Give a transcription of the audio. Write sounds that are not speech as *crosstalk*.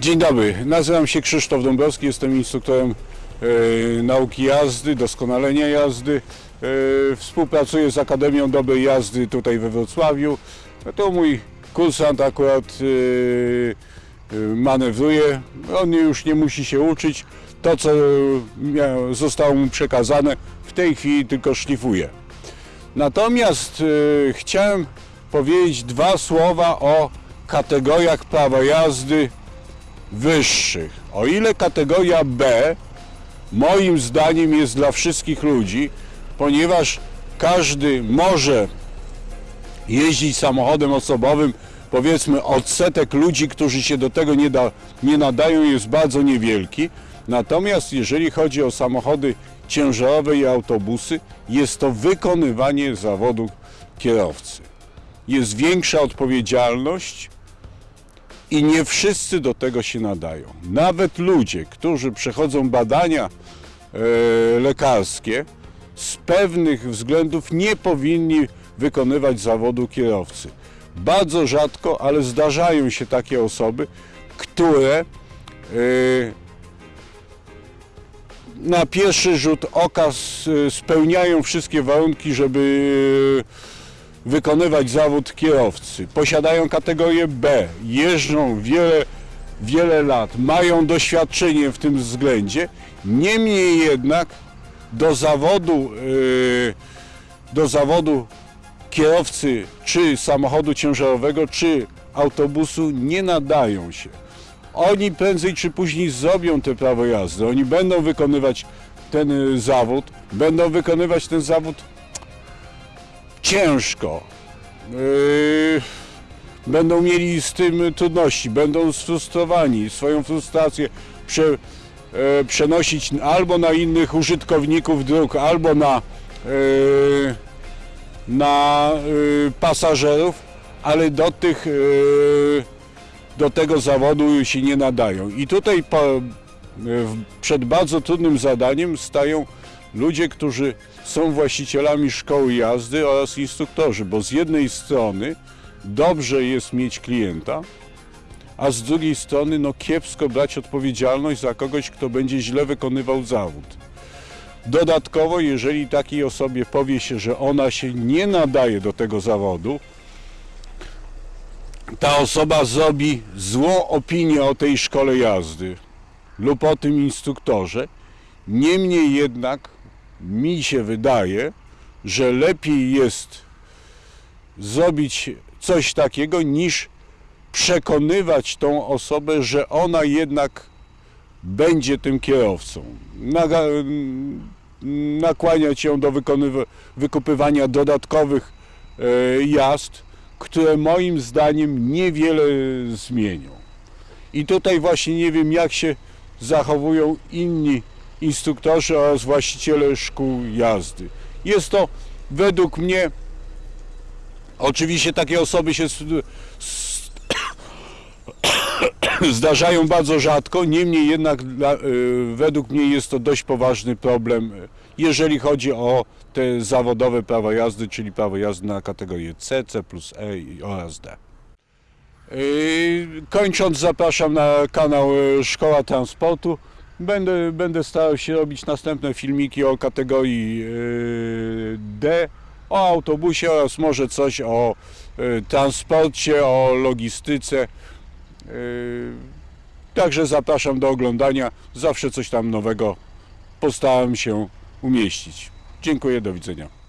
Dzień dobry, nazywam się Krzysztof Dąbrowski, jestem instruktorem e, nauki jazdy, doskonalenia jazdy. E, współpracuję z Akademią Dobrej Jazdy tutaj we Wrocławiu. To mój kursant akurat e, e, manewruje, on już nie musi się uczyć. To, co mia- zostało mu przekazane, w tej chwili tylko szlifuje. Natomiast e, chciałem powiedzieć dwa słowa o kategoriach prawa jazdy wyższych. O ile kategoria B moim zdaniem jest dla wszystkich ludzi, ponieważ każdy może jeździć samochodem osobowym, powiedzmy odsetek ludzi, którzy się do tego nie, da, nie nadają jest bardzo niewielki. Natomiast jeżeli chodzi o samochody ciężarowe i autobusy, jest to wykonywanie zawodu kierowcy. Jest większa odpowiedzialność, i nie wszyscy do tego się nadają. Nawet ludzie, którzy przechodzą badania e, lekarskie, z pewnych względów nie powinni wykonywać zawodu kierowcy. Bardzo rzadko, ale zdarzają się takie osoby, które e, na pierwszy rzut oka s- spełniają wszystkie warunki, żeby wykonywać zawód kierowcy. Posiadają kategorię B, jeżdżą wiele, wiele lat, mają doświadczenie w tym względzie. Niemniej jednak do zawodu, yy, do zawodu kierowcy czy samochodu ciężarowego, czy autobusu nie nadają się. Oni prędzej czy później zrobią te prawo jazdy. Oni będą wykonywać ten y, zawód, będą wykonywać ten zawód ciężko. Yy, będą mieli z tym trudności, będą sfrustrowani, swoją frustrację prze, e, przenosić albo na innych użytkowników dróg, albo na, yy, na yy, pasażerów, ale do tych yy, do tego zawodu się nie nadają. I tutaj po, przed bardzo trudnym zadaniem stają ludzie, którzy są właścicielami szkoły jazdy oraz instruktorzy, bo z jednej strony dobrze jest mieć klienta, a z drugiej strony no kiepsko brać odpowiedzialność za kogoś, kto będzie źle wykonywał zawód. Dodatkowo, jeżeli takiej osobie powie się, że ona się nie nadaje do tego zawodu, ta osoba zrobi złą opinię o tej szkole jazdy lub o tym instruktorze. Niemniej jednak mi się wydaje, że lepiej jest zrobić coś takiego niż przekonywać tą osobę, że ona jednak będzie tym kierowcą. Naga- nakłaniać ją do wykupywania dodatkowych e, jazd, które moim zdaniem niewiele zmienią. I tutaj właśnie nie wiem, jak się zachowują inni instruktorzy oraz właściciele szkół jazdy. Jest to według mnie, oczywiście takie osoby się *coughs* zdarzają bardzo rzadko, niemniej jednak dla, y, według mnie jest to dość poważny problem, jeżeli chodzi o te zawodowe prawo jazdy, czyli prawo jazdy na kategorię C, C plus E oraz D. Yy, Kończąc, zapraszam na kanał y, Szkoła Transportu. Będę, będę starał się robić następne filmiki o kategorii yy, D, o autobusie oraz może coś o y, transporcie, o logistyce. Yy, Także zapraszam do oglądania. Zawsze coś tam nowego postaram się umieścić. Dziękuję, do widzenia.